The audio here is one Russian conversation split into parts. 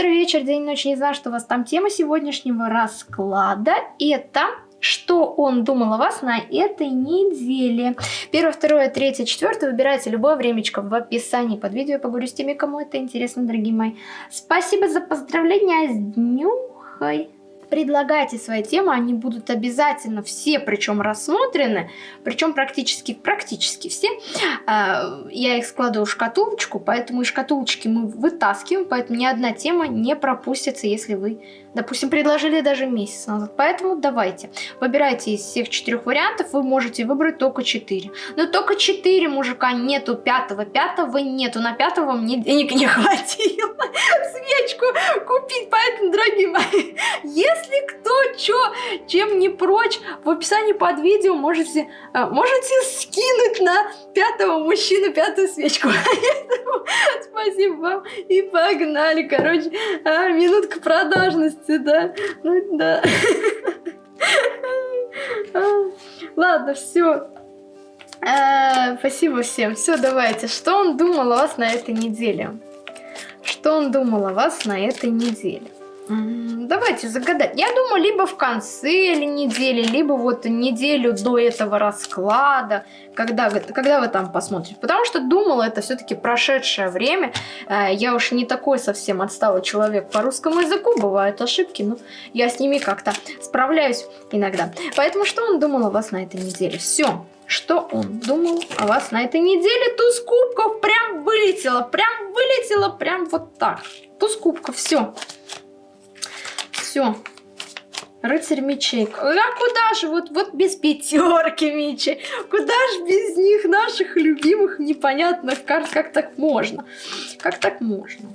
утро, вечер, день, ночь, не знаю, что у вас там тема сегодняшнего расклада. Это что он думал о вас на этой неделе. Первое, второе, третье, четвертое. Выбирайте любое времечко в описании под видео. Я поговорю с теми, кому это интересно, дорогие мои. Спасибо за поздравления с днюхой предлагайте свои темы, они будут обязательно все, причем рассмотрены, причем практически, практически все. А, я их складываю в шкатулочку, поэтому из шкатулочки мы вытаскиваем, поэтому ни одна тема не пропустится, если вы, допустим, предложили даже месяц назад. Поэтому давайте, выбирайте из всех четырех вариантов, вы можете выбрать только четыре. Но только четыре мужика нету, пятого, пятого нету, на пятого мне денег не хватило свечку купить, поэтому, дорогие мои, если кто чё, чем не прочь, в описании под видео можете, э, можете скинуть на пятого мужчину пятую свечку. Спасибо вам. И погнали. Короче, а, минутка продажности, да. Ну да. Ладно, все. А, спасибо всем. Все, давайте. Что он думал о вас на этой неделе? Что он думал о вас на этой неделе? Давайте загадать. Я думаю, либо в конце недели, либо вот неделю до этого расклада, когда, когда вы там посмотрите. Потому что думала, это все-таки прошедшее время. Э, я уж не такой совсем отсталый человек по русскому языку. Бывают ошибки, но я с ними как-то справляюсь иногда. Поэтому что он думал о вас на этой неделе? Все. Что он думал о вас на этой неделе? Туз кубков прям вылетела, прям вылетела, прям вот так. Туз кубков, все все. Рыцарь мечей. А куда же? Вот, вот без пятерки мечей. Куда же без них, наших любимых непонятных карт? Как так можно? Как так можно?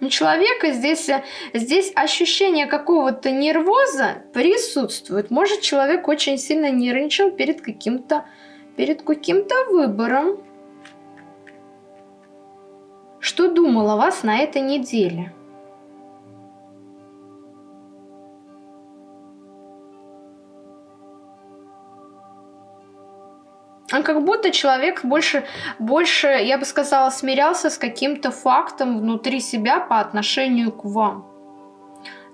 У человека здесь, здесь ощущение какого-то нервоза присутствует. Может, человек очень сильно нервничал перед каким-то перед каким-то выбором. Что думал о вас на этой неделе? А как будто человек больше, больше, я бы сказала, смирялся с каким-то фактом внутри себя по отношению к вам.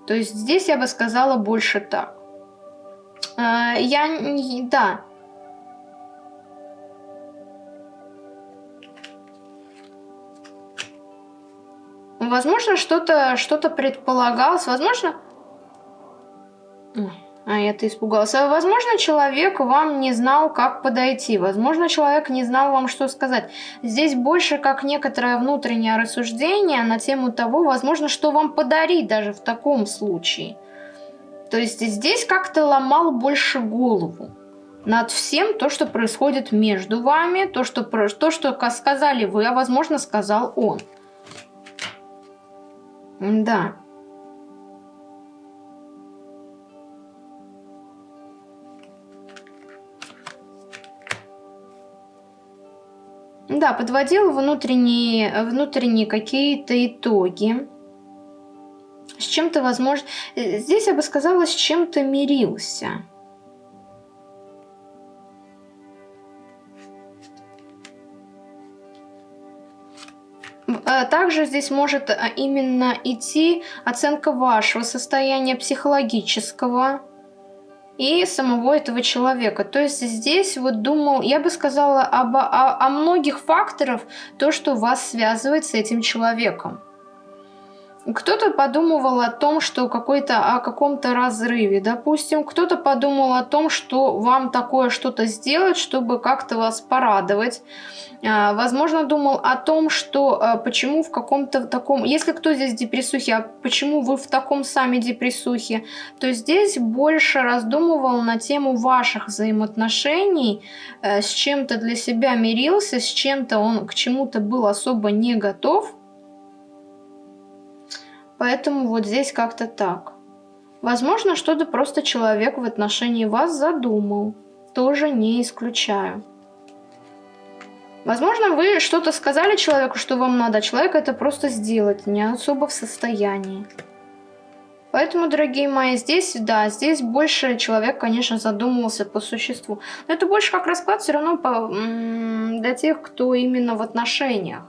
То есть здесь я бы сказала больше так. А, я, да, Возможно, что-то что, -то, предполагалось. Возможно... А я-то испугался. Возможно, человек вам не знал, как подойти. Возможно, человек не знал вам, что сказать. Здесь больше как некоторое внутреннее рассуждение на тему того, возможно, что вам подарить даже в таком случае. То есть здесь как-то ломал больше голову над всем то, что происходит между вами, то, что, то, что сказали вы, а возможно, сказал он. Да. Да, подводил внутренние, внутренние какие-то итоги. С чем-то, возможно... Э, здесь я бы сказала, с чем-то мирился. Также здесь может э, именно идти оценка вашего состояния психологического и самого этого человека. То есть здесь вот думал, я бы сказала об, о, о многих факторах, то, что вас связывает с этим человеком. Кто-то подумывал о том, что какой-то о каком-то разрыве, допустим. Кто-то подумал о том, что вам такое что-то сделать, чтобы как-то вас порадовать. А, возможно, думал о том, что а, почему в каком-то таком... Если кто здесь в а почему вы в таком сами депрессухе, то здесь больше раздумывал на тему ваших взаимоотношений, э, с чем-то для себя мирился, с чем-то он к чему-то был особо не готов. Поэтому вот здесь как-то так. Возможно, что-то просто человек в отношении вас задумал. Тоже не исключаю. Возможно, вы что-то сказали человеку, что вам надо, а человек это просто сделать, не особо в состоянии. Поэтому, дорогие мои, здесь, да, здесь больше человек, конечно, задумывался по существу. Но это больше как расклад все равно по, для тех, кто именно в отношениях.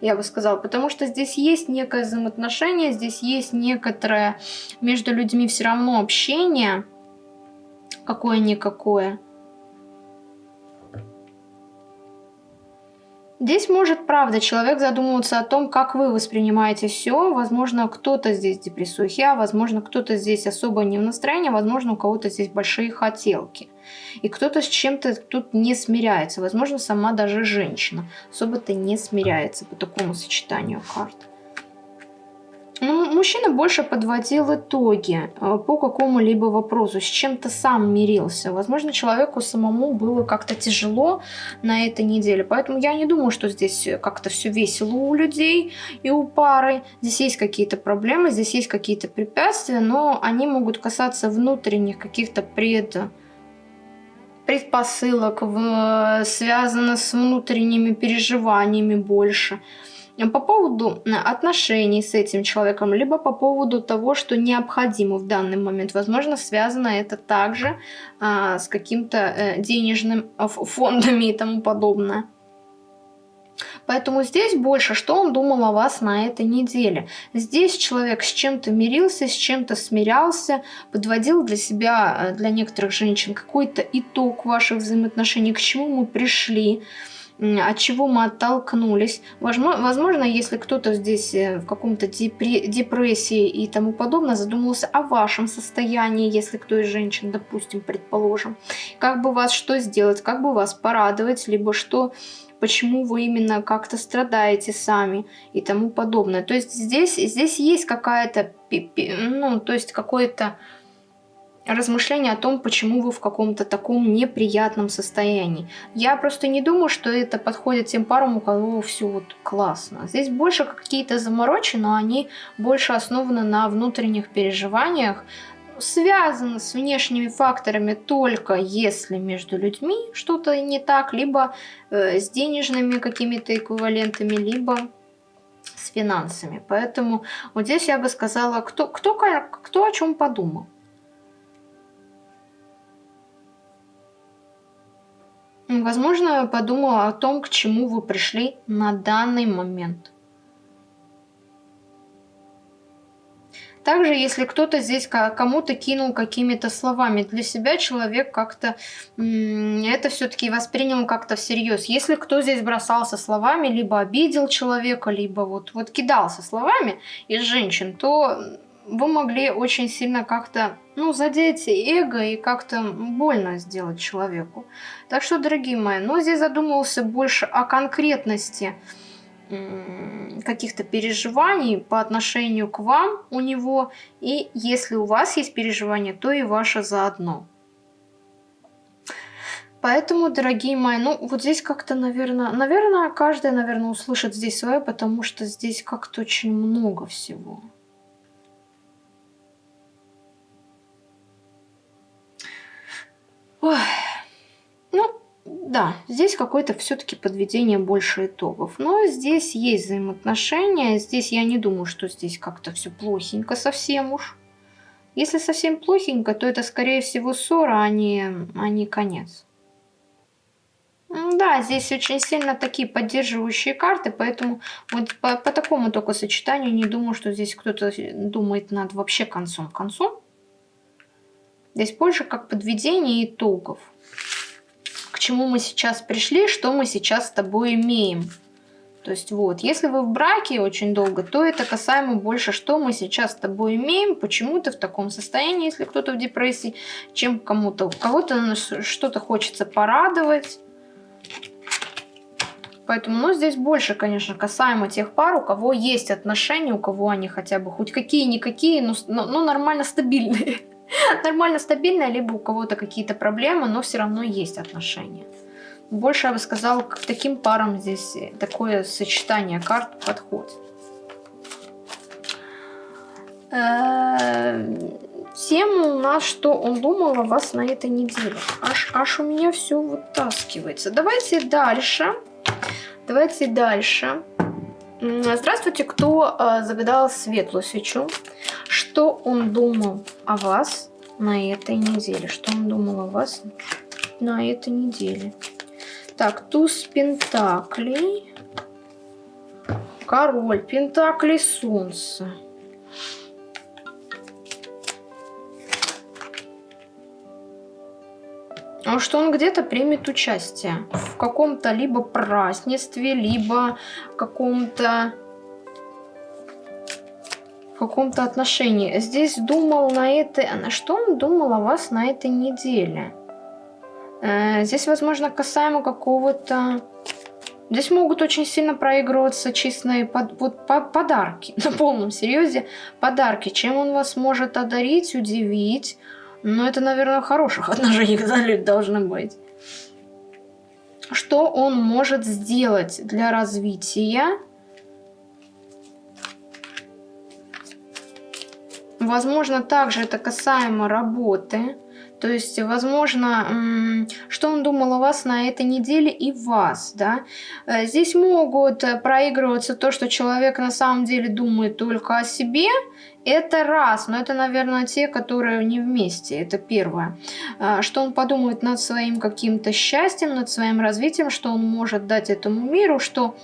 Я бы сказала, потому что здесь есть некое взаимоотношение, здесь есть некоторое между людьми все равно общение, какое-никакое. Здесь может, правда, человек задумываться о том, как вы воспринимаете все. Возможно, кто-то здесь депрессухи, а возможно, кто-то здесь особо не в настроении, возможно, у кого-то здесь большие хотелки. И кто-то с чем-то тут не смиряется. Возможно, сама даже женщина особо-то не смиряется по такому сочетанию карт. Ну, мужчина больше подводил итоги э, по какому-либо вопросу, с чем-то сам мирился. Возможно, человеку самому было как-то тяжело на этой неделе. Поэтому я не думаю, что здесь как-то все весело у людей и у пары. Здесь есть какие-то проблемы, здесь есть какие-то препятствия, но они могут касаться внутренних каких-то пред предпосылок, в, связано с внутренними переживаниями больше по поводу э, отношений с этим человеком, либо по поводу того, что необходимо в данный момент. Возможно, связано это также а, с каким-то а, денежным фондами и тому подобное. Поэтому здесь больше, что он думал о вас на этой неделе. Здесь человек с чем-то мирился, с чем-то смирялся, подводил для себя, э, для некоторых женщин, какой-то итог ваших взаимоотношений, к чему мы пришли от чего мы оттолкнулись. Возможно, если кто-то здесь э, в каком-то депрессии и тому подобное задумался о вашем состоянии, если кто из женщин, допустим, предположим, как бы вас что сделать, как бы вас порадовать, либо что почему вы именно как-то страдаете сами и тому подобное. То есть здесь, здесь есть какая-то, ну, то есть какое-то размышления о том, почему вы в каком-то таком неприятном состоянии. Я просто не думаю, что это подходит тем парам, у кого все вот классно. Здесь больше какие-то заморочи, но они больше основаны на внутренних переживаниях, связаны с внешними факторами только если между людьми что-то не так, либо э, с денежными какими-то эквивалентами, либо с финансами. Поэтому вот здесь я бы сказала, кто, кто, кто о чем подумал. Возможно, подумала о том, к чему вы пришли на данный момент. Также, если кто-то здесь кому-то кинул какими-то словами, для себя человек как-то это все-таки воспринял как-то всерьез. Если кто здесь бросался словами, либо обидел человека, либо вот, вот кидался словами из женщин, то вы могли очень сильно как-то, ну, задеть эго и как-то больно сделать человеку. Так что, дорогие мои, ну, здесь задумывался больше о конкретности каких-то переживаний по отношению к вам у него. И если у вас есть переживания, то и ваше заодно. Поэтому, дорогие мои, ну вот здесь как-то, наверное, наверное, каждый, наверное, услышит здесь свое, потому что здесь как-то очень много всего. Ой. Да, здесь какое-то все-таки подведение больше итогов. Но здесь есть взаимоотношения. Здесь я не думаю, что здесь как-то все плохенько совсем уж. Если совсем плохенько, то это скорее всего ссора, а не, а не конец. Да, здесь очень сильно такие поддерживающие карты, поэтому вот по, по такому только сочетанию не думаю, что здесь кто-то думает над вообще концом концом. Здесь больше как подведение итогов. Чему мы сейчас пришли, что мы сейчас с тобой имеем. То есть вот, если вы в браке очень долго, то это касаемо больше, что мы сейчас с тобой имеем, почему ты в таком состоянии, если кто-то в депрессии, чем кому-то. Кого-то что-то хочется порадовать. Поэтому, ну, здесь больше, конечно, касаемо тех пар, у кого есть отношения, у кого они хотя бы хоть какие-никакие, но, но, но нормально стабильные. Нормально стабильная, либо у кого-то какие-то проблемы, но все равно есть отношения. Больше, я бы сказала, к таким парам здесь такое сочетание карт подходит. Э, тема у нас, что он думал о вас на этой неделе. Аж, аж у меня все вытаскивается. Давайте дальше. Давайте дальше. Здравствуйте, кто э, загадал светлую свечу. Что он думал о вас на этой неделе? Что он думал о вас на этой неделе? Так, туз пентаклей. Король, Пентакли, Солнце. Что он где-то примет участие в каком-то либо празднестве, либо каком-то в каком-то отношении. Здесь думал на это... На что он думал о вас на этой неделе? Э, здесь, возможно, касаемо какого-то... Здесь могут очень сильно проигрываться честные под, вот, по, подарки. На полном серьезе подарки. Чем он вас может одарить, удивить. Но это, наверное, хороших отношений должны быть. Что он может сделать для развития? Возможно, также это касаемо работы. То есть, возможно, что он думал о вас на этой неделе и вас, да. Э, здесь могут проигрываться то, что человек на самом деле думает только о себе, это раз, но это, наверное, те, которые не вместе, это первое. Э, что он подумает над своим каким-то счастьем, над своим развитием, что он может дать этому миру, что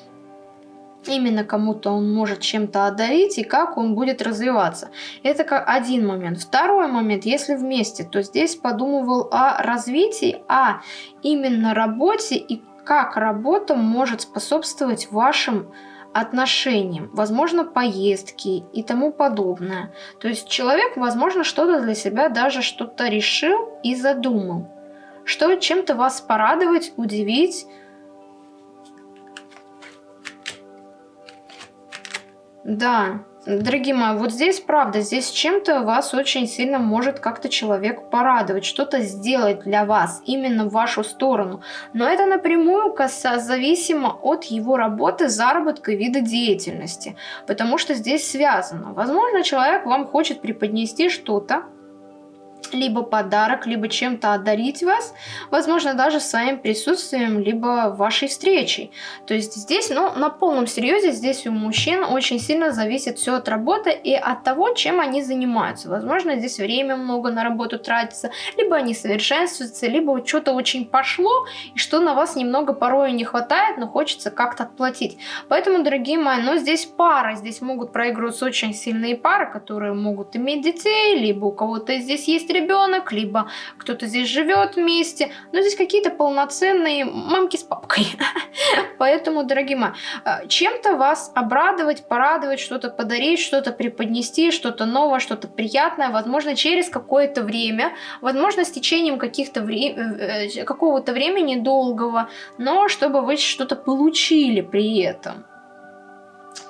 именно кому-то он может чем-то одарить и как он будет развиваться. Это как один момент. Второй момент, если вместе, то здесь подумывал о развитии, а именно работе и как работа может способствовать вашим отношениям, возможно, поездки и тому подобное. То есть человек, возможно, что-то для себя даже что-то решил и задумал. Что чем-то вас порадовать, удивить, Да, дорогие мои, вот здесь правда, здесь чем-то вас очень сильно может как-то человек порадовать, что-то сделать для вас, именно в вашу сторону. Но это напрямую зависимо от его работы, заработка и вида деятельности, потому что здесь связано. Возможно, человек вам хочет преподнести что-то, либо подарок, либо чем-то одарить вас, возможно, даже своим присутствием, либо вашей встречей. То есть здесь, ну, на полном серьезе, здесь у мужчин очень сильно зависит все от работы и от того, чем они занимаются. Возможно, здесь время много на работу тратится, либо они совершенствуются, либо что-то очень пошло, и что на вас немного порой не хватает, но хочется как-то отплатить. Поэтому, дорогие мои, ну, здесь пара, здесь могут проигрываться очень сильные пары, которые могут иметь детей, либо у кого-то здесь есть ребенок, либо кто-то здесь живет вместе. Но здесь какие-то полноценные мамки с папкой. Поэтому, дорогие мои, э, чем-то вас обрадовать, порадовать, что-то подарить, что-то преподнести, что-то новое, что-то приятное, возможно, через какое-то время, возможно, с течением каких-то вре э, э, какого-то времени долгого, но чтобы вы что-то получили при этом.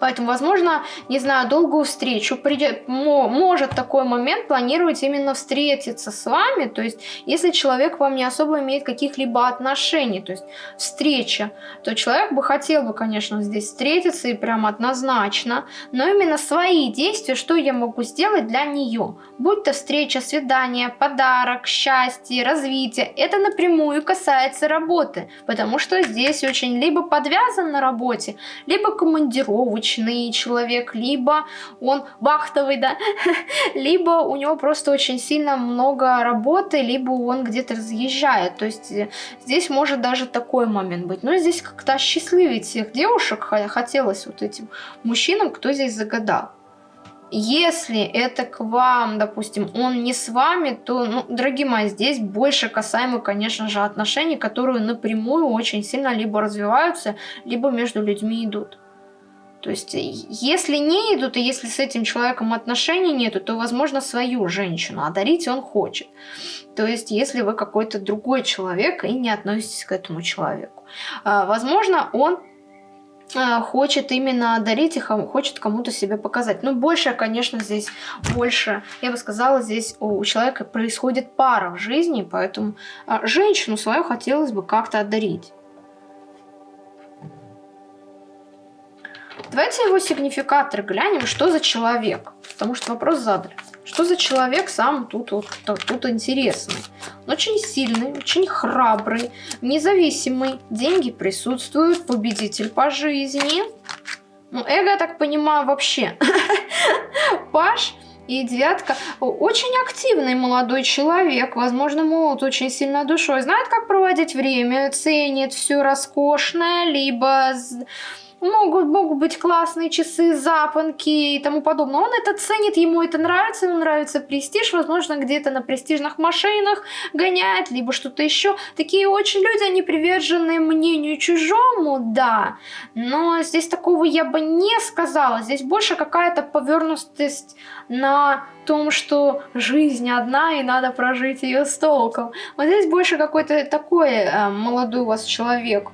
Поэтому, возможно, не знаю, долгую встречу придет, может такой момент планировать именно встретиться с вами. То есть, если человек вам не особо имеет каких-либо отношений, то есть встреча, то человек бы хотел бы, конечно, здесь встретиться и прям однозначно, но именно свои действия, что я могу сделать для нее. Будь то встреча, свидание, подарок, счастье, развитие, это напрямую касается работы, потому что здесь очень либо подвязан на работе, либо командировочный, обычный человек, либо он вахтовый, да, либо у него просто очень сильно много работы, либо он где-то разъезжает. То есть э, здесь может даже такой момент быть. Но здесь как-то счастливить всех девушек хотелось вот этим мужчинам, кто здесь загадал. Если это к вам, допустим, он не с вами, то, ну, дорогие мои, здесь больше касаемо, конечно же, отношений, которые напрямую очень сильно либо развиваются, либо между людьми идут. То есть, если не идут, и если с этим человеком отношений нету, то, возможно, свою женщину, а он хочет. То есть, если вы какой-то другой человек и не относитесь к этому человеку. А, возможно, он а, хочет именно дарить и хочет кому-то себя показать. Но больше, конечно, здесь больше, я бы сказала, здесь у человека происходит пара в жизни, поэтому а, женщину свою хотелось бы как-то одарить. Давайте его сигнификатор глянем, что за человек. Потому что вопрос задали. Что за человек сам тут, вот, тут интересный. Он очень сильный, очень храбрый, независимый. Деньги присутствуют, победитель по жизни. Ну, эго, я так понимаю, вообще. Паш и девятка. Очень активный молодой человек, возможно, молод очень сильно душой. Знает, как проводить время, ценит все роскошное, либо могут, могут быть классные часы, запонки и тому подобное. Он это ценит, ему это нравится, ему нравится престиж, возможно, где-то на престижных машинах гоняет, либо что-то еще. Такие очень люди, они привержены мнению чужому, да, но здесь такого я бы не сказала. Здесь больше какая-то повернутость на том, что жизнь одна и надо прожить ее с толком. Вот здесь больше какой-то такой э, молодой у вас человек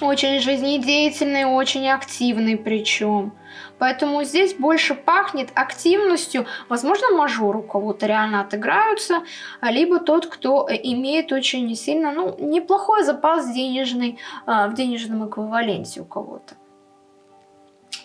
очень жизнедеятельный, очень активный причем. Поэтому здесь больше пахнет активностью. Возможно, мажор у кого-то реально отыграются, либо тот, кто имеет очень сильно, ну, неплохой запас денежный а, в денежном эквиваленте у кого-то.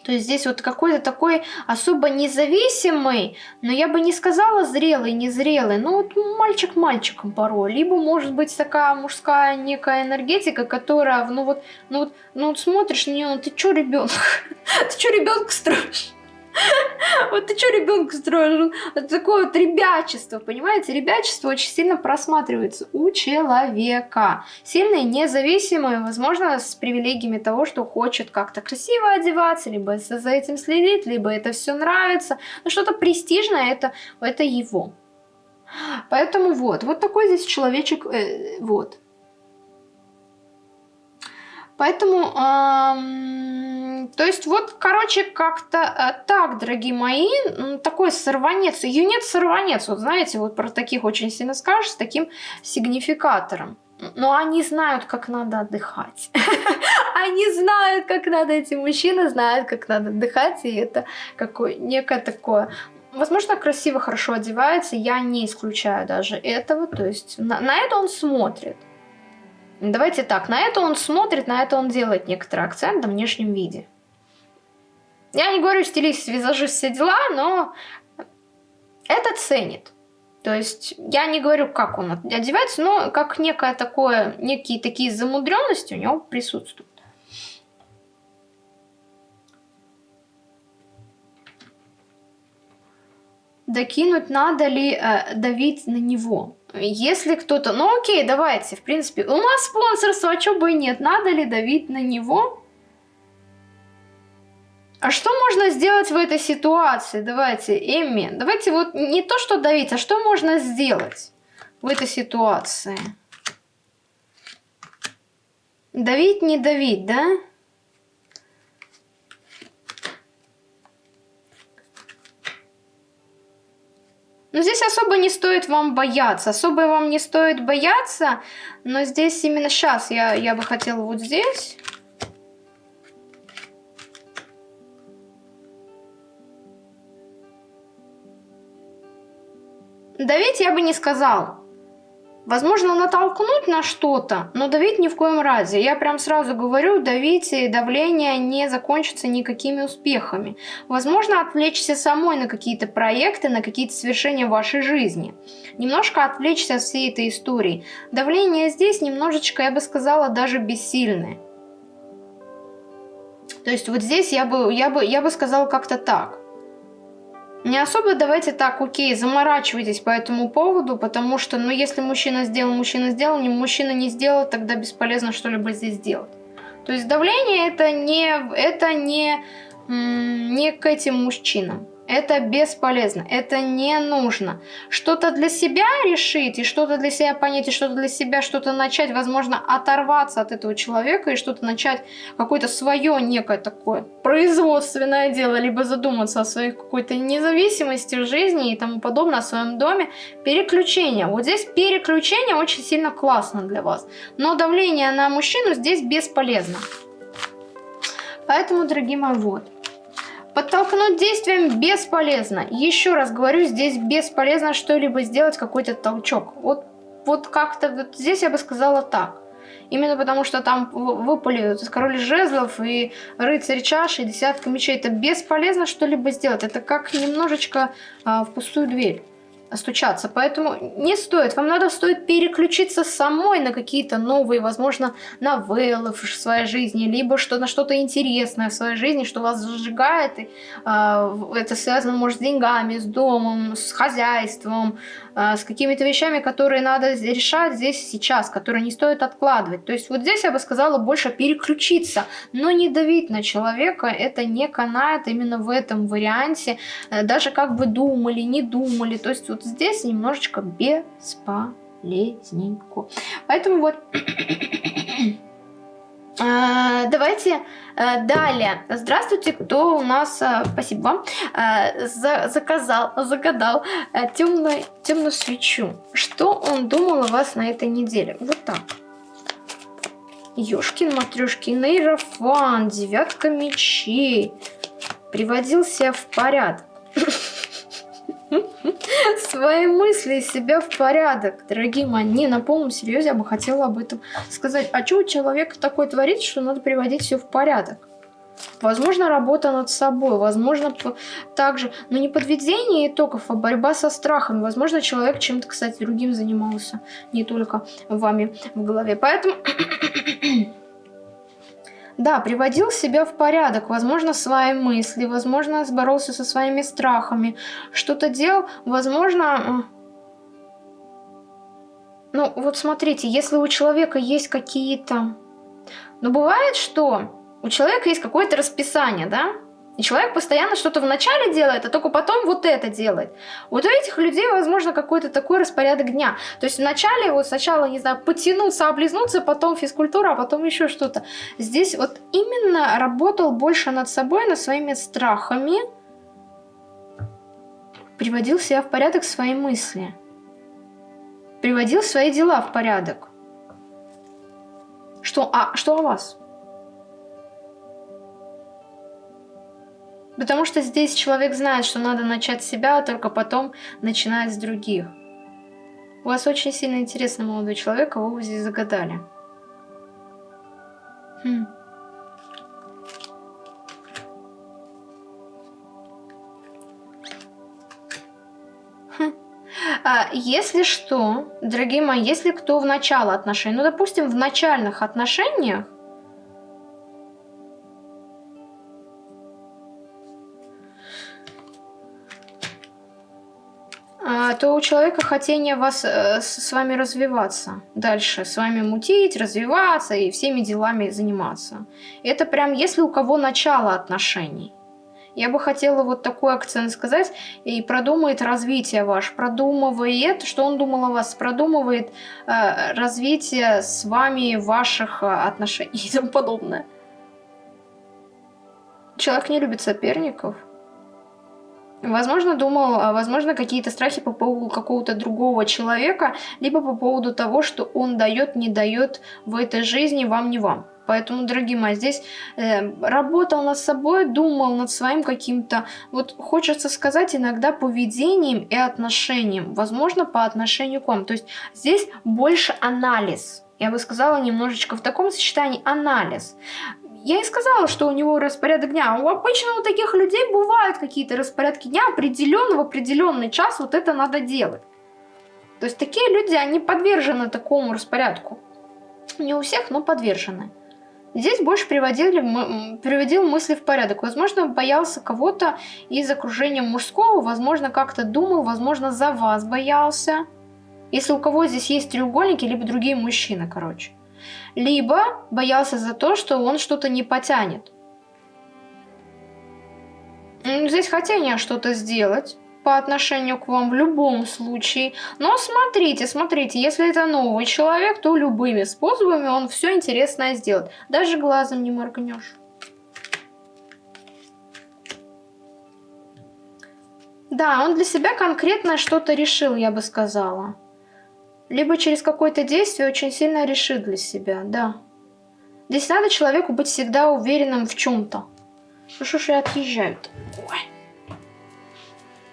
То есть здесь вот какой-то такой особо независимый, но я бы не сказала зрелый, незрелый, ну вот мальчик мальчиком порой. Либо может быть такая мужская некая энергетика, которая, ну вот, ну вот, ну вот смотришь на нее, ну ты чё ребенок? Ты чё ребенка строишь? Вот ты что ребенка строишь? Это такое вот ребячество, понимаете? Ребячество очень сильно просматривается у человека. Сильный, независимый, возможно, с привилегиями того, что хочет как-то красиво одеваться, либо за этим следить, либо это все нравится. Но что-то престижное, это, это его. Поэтому вот, вот такой здесь человечек, э, вот. Поэтому, то есть вот, короче, как-то э, так, дорогие мои, такой сорванец, юнец-сорванец, вот знаете, вот про таких очень сильно скажешь, с таким сигнификатором. Но они знают, как надо отдыхать. Они знают, как надо, эти мужчины знают, как надо отдыхать, и это какое некое такое Возможно, красиво, хорошо одевается, я не исключаю даже этого, то есть на, на это он смотрит. Давайте так, на это он смотрит, на это он делает некоторый акцент на внешнем виде. Я не говорю стилист, визажист, все дела, но это ценит. То есть я не говорю, как он одевается, но как некое такое, некие такие замудренности у него присутствуют. Докинуть надо ли э, давить на него? Если кто-то... Ну окей, давайте, в принципе. У нас спонсорство, а что бы и нет. Надо ли давить на него? А что можно сделать в этой ситуации? Давайте, Эмми. Давайте вот не то, что давить, а что можно сделать в этой ситуации? Давить, не давить, да? Да. Но здесь особо не стоит вам бояться. Особо вам не стоит бояться. Но здесь именно сейчас я, я бы хотела вот здесь... Давить я бы не сказал. Возможно, натолкнуть на что-то, но давить ни в коем разе. Я прям сразу говорю, давить и давление не закончится никакими успехами. Возможно, отвлечься самой на какие-то проекты, на какие-то свершения в вашей жизни. Немножко отвлечься от всей этой истории. Давление здесь немножечко, я бы сказала, даже бессильное. То есть вот здесь я бы, я бы, я бы сказала как-то так. Не особо давайте так, окей, заморачивайтесь по этому поводу, потому что, ну, если мужчина сделал, мужчина сделал, не мужчина не сделал, тогда бесполезно что-либо здесь делать. То есть давление это не, это не, не к этим мужчинам. Это бесполезно, это не нужно. Что-то для себя решить, и что-то для себя понять, и что-то для себя, что-то начать, возможно, оторваться от этого человека, и что-то начать какое-то свое некое такое производственное дело, либо задуматься о своей какой-то независимости в жизни и тому подобное, о своем доме. Переключение. Вот здесь переключение очень сильно классно для вас. Но давление на мужчину здесь бесполезно. Поэтому, дорогие мои, вот. Подтолкнуть действием бесполезно. Еще раз говорю, здесь бесполезно что-либо сделать, какой-то толчок. Вот, вот как-то вот здесь я бы сказала так. Именно потому, что там выпали король жезлов и рыцарь чаши, и десятка мечей. Это бесполезно что-либо сделать. Это как немножечко а, в пустую дверь стучаться. Поэтому не стоит. Вам надо стоит переключиться самой на какие-то новые, возможно, новеллы в своей жизни, либо что на что-то интересное в своей жизни, что вас зажигает. И, э, это связано, может, с деньгами, с домом, с хозяйством, э, с какими-то вещами, которые надо решать здесь сейчас, которые не стоит откладывать. То есть вот здесь я бы сказала больше переключиться, но не давить на человека. Это не канает именно в этом варианте. Э, даже как бы думали, не думали. То есть вот здесь немножечко бесполезненько. Поэтому вот... А, давайте а, далее. Здравствуйте, кто у нас, а, спасибо вам, заказал, загадал темную, темную свечу. Что он думал о вас на этой неделе? Вот так. Ёшкин, матрешкин, Иерофан, девятка мечей. Приводил себя в порядок. свои мысли и себя в порядок. Дорогие мои, не, на полном серьезе я бы хотела об этом сказать. А что у человека такое творит, что надо приводить все в порядок? Возможно, работа над собой, возможно, также, но не подведение итогов, а борьба со страхами. Возможно, человек чем-то, кстати, другим занимался, не только вами в голове. Поэтому Да, приводил себя в порядок, возможно, свои мысли, возможно, боролся со своими страхами, что-то делал, возможно... Ну, вот смотрите, если у человека есть какие-то... Ну, бывает, что у человека есть какое-то расписание, да? И человек постоянно что-то вначале делает, а только потом вот это делает. Вот у этих людей, возможно, какой-то такой распорядок дня. То есть вначале вот сначала, не знаю, потянуться, облизнуться, потом физкультура, а потом еще что-то. Здесь вот именно работал больше над собой, над своими страхами, приводил себя в порядок свои мысли, приводил свои дела в порядок. Что, а, что о вас? Потому что здесь человек знает, что надо начать с себя, а только потом начинать с других. У вас очень сильно интересный молодой человек, кого вы здесь загадали. Хм. хм. А, если что, дорогие мои, если кто в начало отношений, ну, допустим, в начальных отношениях, то у человека хотение вас э, с вами развиваться дальше, с вами мутить, развиваться и всеми делами заниматься. Это прям если у кого начало отношений. Я бы хотела вот такой акцент сказать. И продумает развитие ваше, продумывает, что он думал о вас, продумывает э, развитие с вами ваших э, отношений и тому подобное. Человек не любит соперников. Возможно, думал, а, возможно, какие-то страхи по поводу какого-то другого человека, либо по поводу того, что он дает, не дает в этой жизни вам, не вам. Поэтому, дорогие мои, здесь э, работал над собой, думал над своим каким-то, вот хочется сказать, иногда поведением и отношением. Возможно, по отношению к вам. То есть здесь больше анализ. Я бы сказала немножечко в таком сочетании анализ. Я и сказала, что у него распорядок дня. У обычно у таких людей бывают какие-то распорядки дня определенно в определенный час вот это надо делать. То есть такие люди, они подвержены такому распорядку. Не у всех, но подвержены. Здесь больше приводили, приводил мысли в порядок. Возможно, боялся кого-то из окружения мужского, возможно, как-то думал, возможно, за вас боялся. Если у кого здесь есть треугольники, либо другие мужчины, короче либо боялся за то, что он что-то не потянет. Здесь хотение что-то сделать по отношению к вам в любом случае. Но смотрите, смотрите, если это новый человек, то любыми способами он все интересное сделает. Даже глазом не моргнешь. Да, он для себя конкретно что-то решил, я бы сказала. Либо через какое-то действие очень сильно решит для себя, да. Здесь надо человеку быть всегда уверенным в чем-то. Ну что ж я отъезжаю-то? Ой.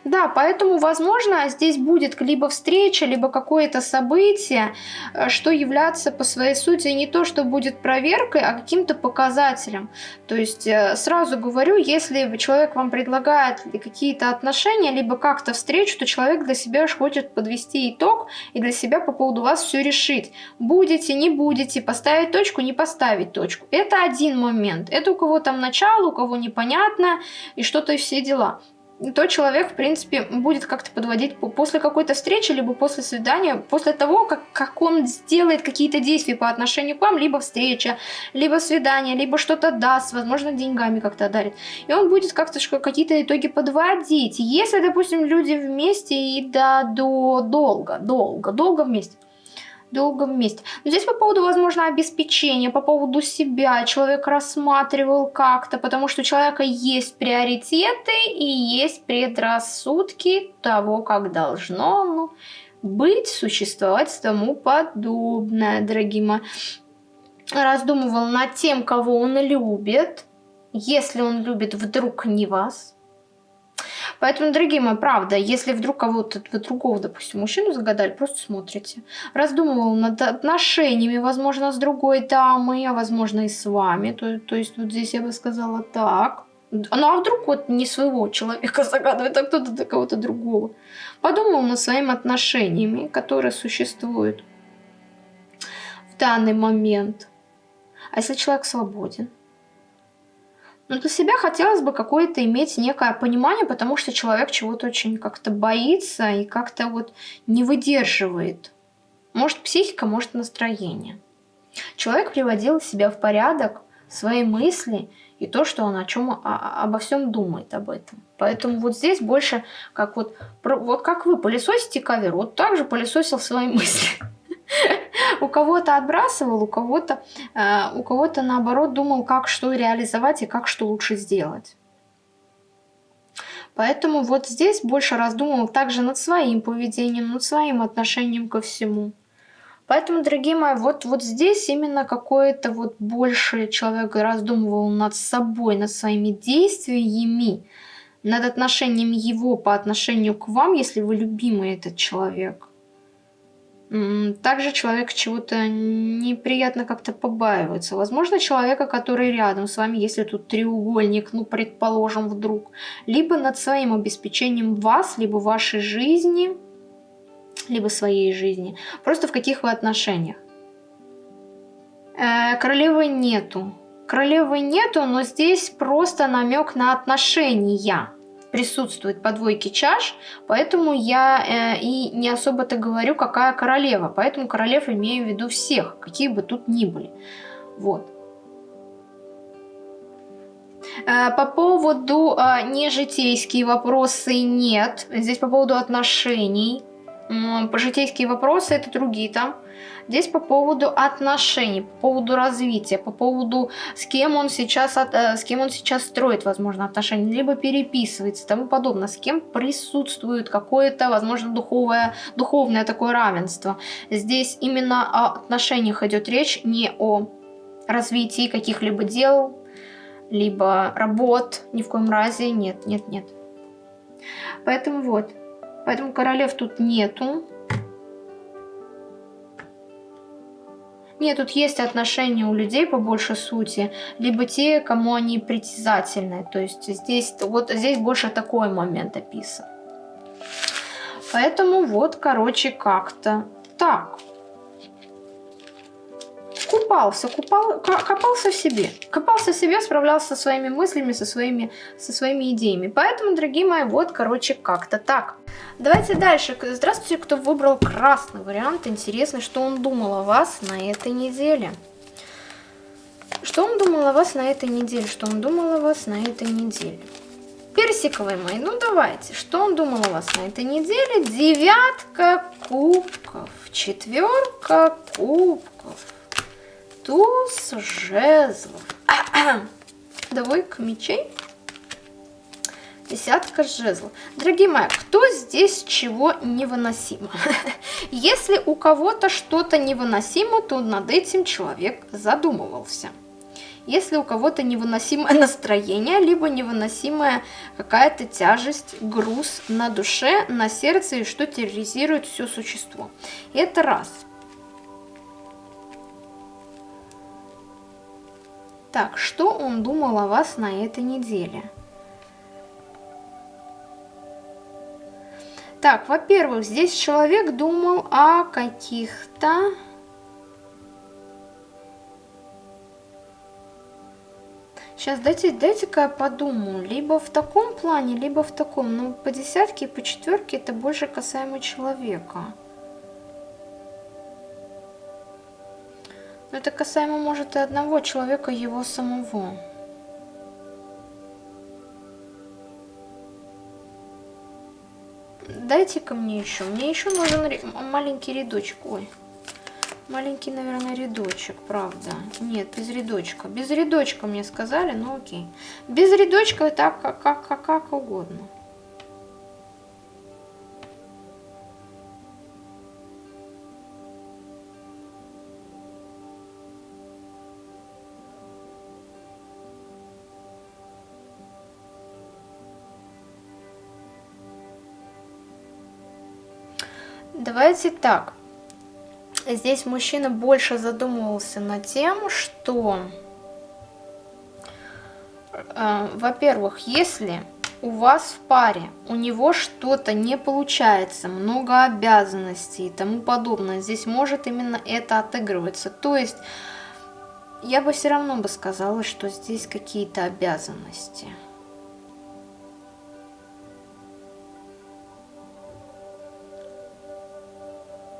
Да, поэтому, возможно, здесь будет либо встреча, либо какое-то событие, э, что является по своей сути не то, что будет проверкой, а каким-то показателем. То есть, э, сразу говорю, если человек вам предлагает какие-то отношения, либо как-то встречу, то человек для себя хочет подвести итог и для себя по поводу вас все решить. Будете, не будете, поставить точку, не поставить точку. Это один момент. Это у кого там начало, у кого непонятно и что-то все дела то человек, в принципе, будет как-то подводить после какой-то встречи, либо после свидания, после того, как, как он сделает какие-то действия по отношению к вам, либо встреча, либо свидание, либо что-то даст, возможно, деньгами как-то дарит. И он будет как-то какие-то итоги подводить. Если, допустим, люди вместе и да, до долго, долго, долго вместе, долго вместе. Но здесь по поводу, возможно, обеспечения, по поводу себя человек рассматривал как-то, потому что у человека есть приоритеты и есть предрассудки того, как должно ну, быть, существовать тому подобное, дорогие мои. Раздумывал над тем, кого он любит, если он любит вдруг не вас, Поэтому, дорогие мои, правда, если вдруг кого-то, вы другого, допустим, мужчину загадали, просто смотрите. Раздумывал над отношениями, возможно, с другой дамой, а возможно и с вами. То, то есть вот здесь я бы сказала так. Ну а вдруг вот не своего человека загадывает, а кто-то до кого-то другого. Подумал над своими отношениями, которые существуют в данный момент. А если человек свободен? Но для себя хотелось бы какое-то иметь некое понимание, потому что человек чего-то очень как-то боится и как-то вот не выдерживает. Может психика, может настроение. Человек приводил себя в порядок, свои мысли и то, что он о чем о, обо всем думает об этом. Поэтому вот здесь больше как вот, вот как вы пылесосите ковер, вот так же пылесосил свои мысли. У кого-то отбрасывал, у кого-то э, у кого-то наоборот думал, как что реализовать и как что лучше сделать. Поэтому вот здесь больше раздумывал также над своим поведением, над своим отношением ко всему. Поэтому, дорогие мои, вот, вот здесь именно какое-то вот больше человек раздумывал над собой, над своими действиями, над отношением его по отношению к вам, если вы любимый этот человек. Также человек чего-то неприятно как-то побаивается. Возможно, человека, который рядом с вами, если тут треугольник, ну, предположим, вдруг, либо над своим обеспечением вас, либо вашей жизни, либо своей жизни. Просто в каких вы отношениях. Э, королевы нету. Королевы нету, но здесь просто намек на отношения присутствует по двойке чаш, поэтому я э, и не особо-то говорю, какая королева. Поэтому королев имею в виду всех, какие бы тут ни были. Вот. Э, по поводу э, нежитейские вопросы нет. Здесь по поводу отношений. По житейские вопросы это другие там. Здесь по поводу отношений, по поводу развития, по поводу с кем он сейчас, э, с кем он сейчас строит, возможно, отношения, либо переписывается и тому подобное, с кем присутствует какое-то, возможно, духовое, духовное такое равенство. Здесь именно о отношениях идет речь, не о развитии каких-либо дел, либо работ, ни в коем разе, нет, нет, нет. Поэтому вот, поэтому королев тут нету, Нет, тут есть отношения у людей по большей сути, либо те, кому они притязательны. То есть здесь, вот здесь больше такой момент описан. Поэтому вот, короче, как-то так купался, купал, копался в себе. Копался в себе, справлялся со своими мыслями, со своими, со своими идеями. Поэтому, дорогие мои, вот, короче, как-то так. Давайте дальше. Здравствуйте, кто выбрал красный вариант. Интересно, что он думал о вас на этой неделе. Что он думал о вас на этой неделе? Что он думал о вас на этой неделе? Персиковые мои, ну давайте. Что он думал о вас на этой неделе? Девятка кубков, четверка кубков, туз жезлов, двойка мечей, десятка жезлов. Дорогие мои, кто здесь чего невыносимо? Если у кого-то что-то невыносимо, то над этим человек задумывался. Если у кого-то невыносимое настроение, либо невыносимая какая-то тяжесть, груз на душе, на сердце, и что терроризирует все существо. Это раз. Так, что он думал о вас на этой неделе? Так, во-первых, здесь человек думал о каких-то... Сейчас дайте, дайте-ка я подумаю. Либо в таком плане, либо в таком. Но по десятке и по четверке это больше касаемо человека. Но это касаемо, может, и одного человека, его самого. Дайте-ка мне еще. Мне еще нужен маленький рядочек. Ой. Маленький, наверное, рядочек, правда. Нет, без рядочка. Без рядочка мне сказали, ну окей. Без рядочка так, как, как, как, угодно. Давайте так. Здесь мужчина больше задумывался над тем, что, э, во-первых, если у вас в паре, у него что-то не получается, много обязанностей и тому подобное, здесь может именно это отыгрываться. То есть, я бы все равно бы сказала, что здесь какие-то обязанности.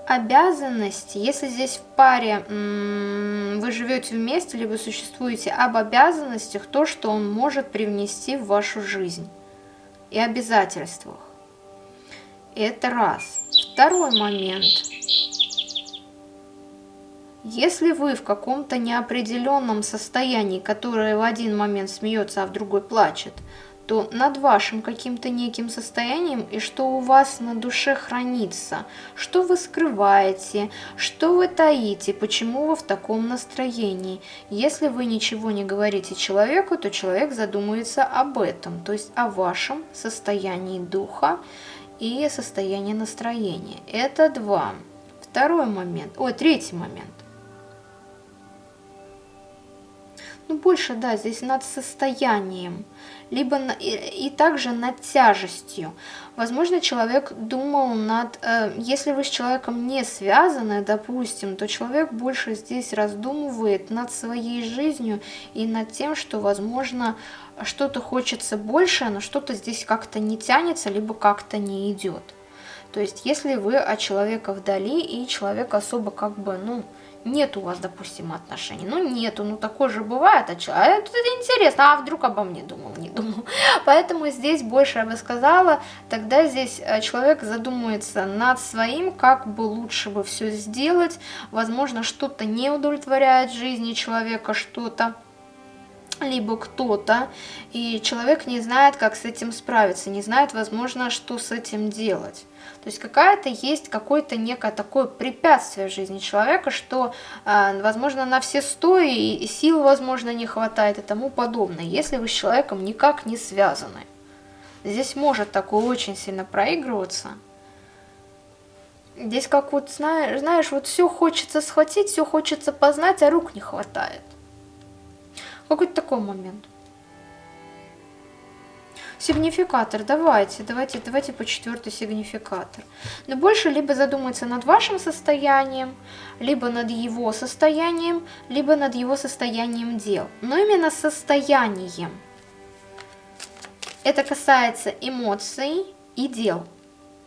Обязанности, если здесь в паре вы живете вместе, либо существуете об обязанностях, то, что он может привнести в вашу жизнь и обязательствах. Это раз. Второй момент. Если вы в каком-то неопределенном состоянии, которое в один момент смеется, а в другой плачет, то над вашим каким-то неким состоянием и что у вас на душе хранится, что вы скрываете, что вы таите, почему вы в таком настроении. Если вы ничего не говорите человеку, то человек задумается об этом, то есть о вашем состоянии духа и состоянии настроения. Это два. Второй момент, ой, третий момент. Ну, больше, да, здесь над состоянием либо и, и также над тяжестью. Возможно, человек думал над... Э, если вы с человеком не связаны, допустим, то человек больше здесь раздумывает над своей жизнью и над тем, что, возможно, что-то хочется больше, но что-то здесь как-то не тянется, либо как-то не идет. То есть, если вы от человека вдали, и человек особо как бы, ну, нет у вас, допустим, отношений. Ну, нету, ну, такое же бывает. А, а это, это интересно, а вдруг обо мне думал, не думал. Поэтому здесь больше я бы сказала, тогда здесь э, человек задумается над своим, как бы лучше бы все сделать. Возможно, что-то не удовлетворяет жизни человека, что-то либо кто-то, и человек не знает, как с этим справиться, не знает, возможно, что с этим делать. То есть какая-то есть какое-то некое такое препятствие в жизни человека, что, а, возможно, на все сто и сил, возможно, не хватает и тому подобное, если вы с человеком никак не связаны. Здесь может такое очень сильно проигрываться. Здесь как вот, знаешь, знаешь, вот все хочется схватить, все хочется познать, а рук не хватает. Какой-то такой момент. Сигнификатор, давайте, давайте, давайте по четвертый сигнификатор. Но больше либо задуматься над вашим состоянием, либо над его состоянием, либо над его состоянием дел. Но именно состоянием. Это касается эмоций и дел,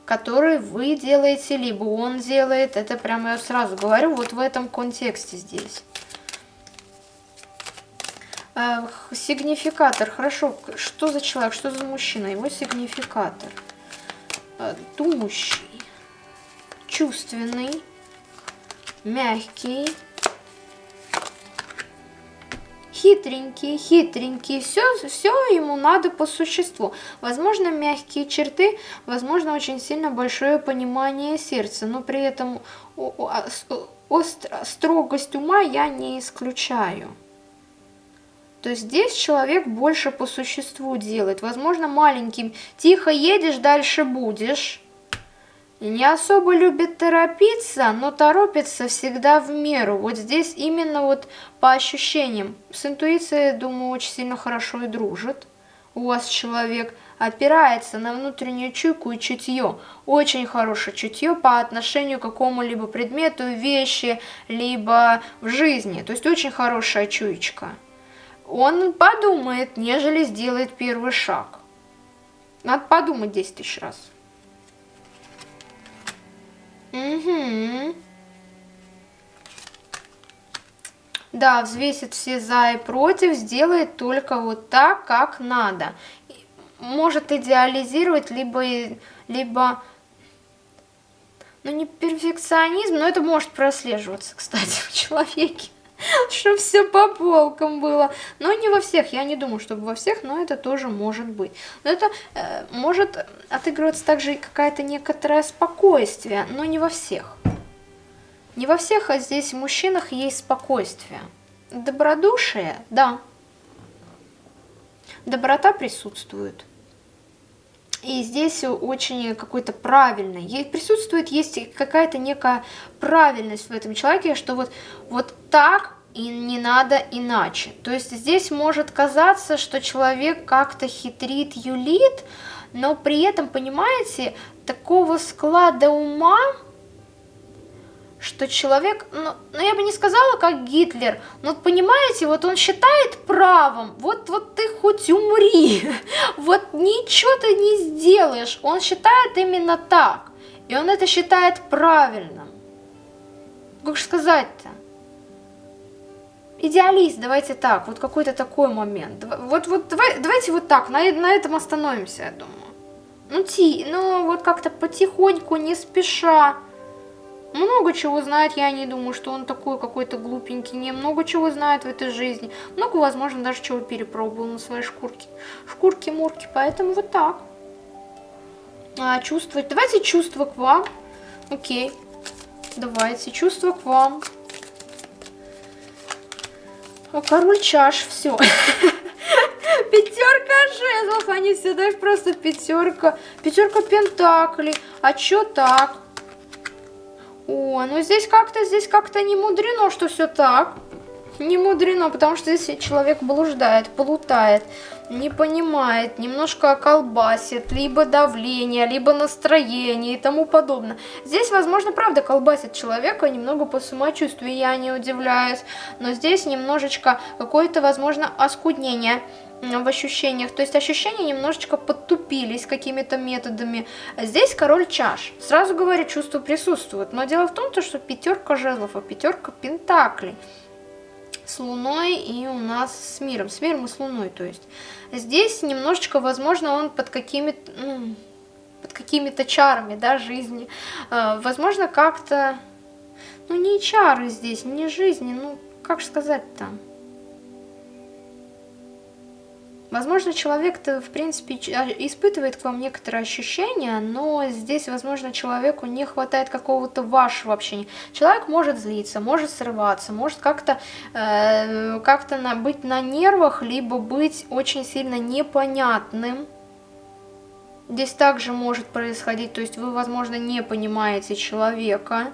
которые вы делаете, либо он делает. Это прямо я сразу говорю, вот в этом контексте здесь. Э, сигнификатор. Хорошо, что за человек, что за мужчина? Его сигнификатор. Э, думающий, чувственный, мягкий, хитренький, хитренький, все, все ему надо по существу. Возможно, мягкие черты, возможно, очень сильно большое понимание сердца, но при этом остро, строгость ума я не исключаю. То здесь человек больше по существу делает. Возможно, маленьким тихо едешь, дальше будешь. Не особо любит торопиться, но торопится всегда в меру. Вот здесь именно вот по ощущениям. С интуицией, думаю, очень сильно хорошо и дружит у вас человек опирается на внутреннюю чуйку и чутье. Очень хорошее чутье по отношению к какому-либо предмету, вещи, либо в жизни. То есть очень хорошая чуечка. Он подумает, нежели сделает первый шаг. Надо подумать 10 тысяч раз. Угу. Да, взвесит все за и против, сделает только вот так, как надо. Может идеализировать, либо, либо ну не перфекционизм, но это может прослеживаться, кстати, в человеке. Чтобы все по полкам было. Но не во всех, я не думаю, чтобы во всех, но это тоже может быть. Но это э, может отыгрываться также какая-то некоторое спокойствие, но не во всех. Не во всех, а здесь мужчинах есть спокойствие. Добродушие, да. Доброта присутствует. И здесь очень какой-то правильный. Присутствует, есть какая-то некая правильность в этом человеке, что вот, вот так и не надо иначе. То есть здесь может казаться, что человек как-то хитрит, юлит, но при этом, понимаете, такого склада ума что человек, ну, ну я бы не сказала, как Гитлер, но понимаете, вот он считает правом, вот, вот ты хоть умри, вот ничего ты не сделаешь, он считает именно так, и он это считает правильным. Как же сказать-то? Идеалист, давайте так, вот какой-то такой момент. Вот, вот давай, давайте вот так, на, на этом остановимся, я думаю. Ну, ти, ну вот как-то потихоньку, не спеша много чего знает, я не думаю, что он такой какой-то глупенький, не много чего знает в этой жизни. Много, возможно, даже чего перепробовал на своей шкурке. Шкурки-мурки, поэтому вот так. А, чувствовать. Давайте чувства к вам. Окей. Давайте, чувства к вам. А король чаш, все. Пятерка жезлов, они все даже просто пятерка. Пятерка пентаклей. А чё так? О, ну здесь как-то, здесь как-то не мудрено, что все так. Не мудрено, потому что здесь человек блуждает, плутает, не понимает, немножко колбасит, либо давление, либо настроение и тому подобное. Здесь, возможно, правда колбасит человека немного по самочувствию, я не удивляюсь, но здесь немножечко какое-то, возможно, оскуднение в ощущениях. То есть ощущения немножечко подтупились какими-то методами. Здесь король чаш. Сразу говорю, чувство присутствует. Но дело в том, что пятерка жезлов, а пятерка пентаклей с Луной и у нас с миром. С миром и с Луной, то есть. Здесь немножечко, возможно, он под какими-то... Ну, под какими-то чарами, да, жизни. Э, возможно, как-то... Ну, не чары здесь, не жизни, ну, как сказать-то? Возможно, человек-то, в принципе, а, испытывает к вам некоторые ощущения, но здесь, возможно, человеку не хватает какого-то вашего общения. Человек может злиться, может срываться, может как-то э, как на, быть на нервах, либо быть очень сильно непонятным. Здесь также может происходить, то есть вы, возможно, не понимаете человека.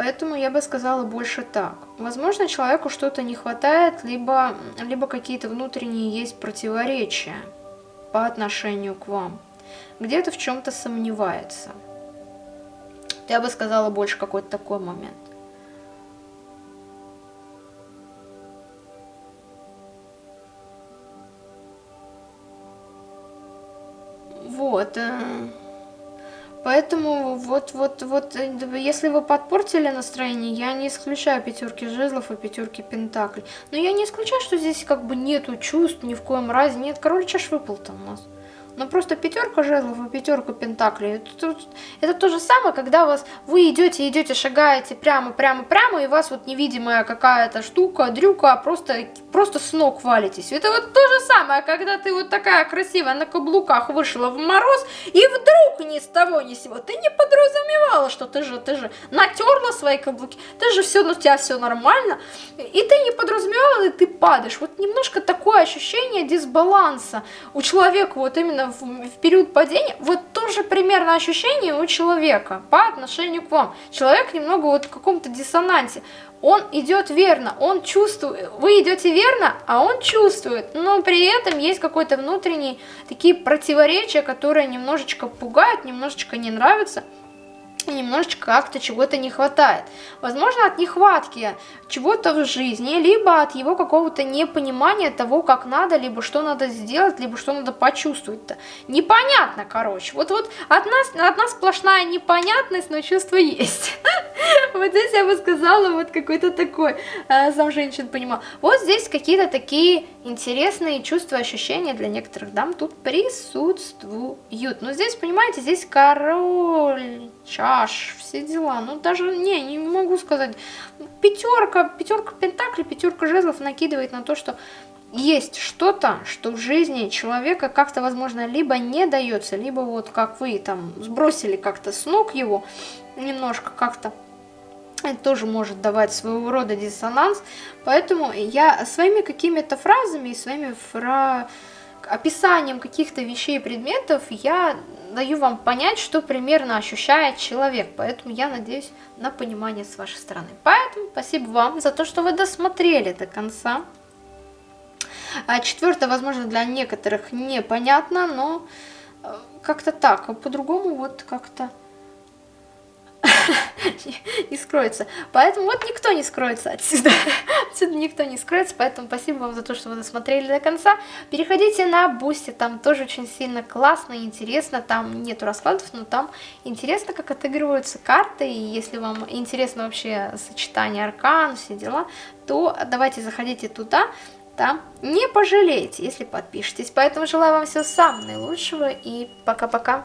Поэтому я бы сказала больше так. Возможно, человеку что-то не хватает, либо, либо какие-то внутренние есть противоречия по отношению к вам. Где-то в чем-то сомневается. Я бы сказала больше какой-то такой момент. Вот. Поэтому вот, вот, вот, э, если вы подпортили настроение, я не исключаю пятерки жезлов и пятерки пентаклей. Но я не исключаю, что здесь как бы нету чувств ни в коем разе. Нет, король чаш выпал там у нас. Но просто пятерка жезлов и пятерка пентаклей, это, это то же самое, когда вас, вы идете, идете, шагаете прямо, прямо, прямо, и вас вот невидимая какая-то штука, дрюка, просто, просто с ног валитесь. Это вот то же самое, когда ты вот такая красивая на каблуках вышла в мороз, и вдруг ни с того ни с сего, ты не подразумевала, что ты же, ты же натерла свои каблуки, ты же все, ну у тебя все нормально, и ты не подразумевала, и ты падаешь. Вот немножко такое ощущение дисбаланса у человека вот именно в, период падения, вот тоже примерно ощущение у человека по отношению к вам. Человек немного вот в каком-то диссонансе. Он идет верно, он чувствует, вы идете верно, а он чувствует, но при этом есть какой-то внутренний такие противоречия, которые немножечко пугают, немножечко не нравятся немножечко как-то чего-то не хватает. Возможно, от нехватки чего-то в жизни, либо от его какого-то непонимания того, как надо, либо что надо сделать, либо что надо почувствовать-то. Непонятно, короче. Вот, вот от нас, от нас сплошная непонятность, но чувство есть. Вот здесь я бы сказала, вот какой-то такой, э, сам женщин понимал. Вот здесь какие-то такие интересные чувства, ощущения для некоторых дам тут присутствуют. Но здесь, понимаете, здесь король чаш, все дела. Ну, даже, не, не могу сказать. Пятерка, пятерка пентаклей, пятерка жезлов накидывает на то, что есть что-то, что в жизни человека как-то, возможно, либо не дается, либо вот как вы там сбросили как-то с ног его, немножко как-то это тоже может давать своего рода диссонанс. Поэтому я своими какими-то фразами и своими фра... описанием каких-то вещей и предметов я даю вам понять, что примерно ощущает человек. Поэтому я надеюсь на понимание с вашей стороны. Поэтому спасибо вам за то, что вы досмотрели до конца. А четвертое, возможно, для некоторых непонятно, но э, как-то так, а по-другому вот как-то не скроется. Поэтому вот никто не скроется отсюда. Отсюда никто не скроется, поэтому спасибо вам за то, что вы досмотрели до конца. Переходите на Бусти, там тоже очень сильно классно и интересно. Там нету раскладов, но там интересно, как отыгрываются карты. И если вам интересно вообще сочетание аркан, все дела, то давайте заходите туда. Там не пожалеете, если подпишетесь. Поэтому желаю вам всего самого наилучшего и пока-пока.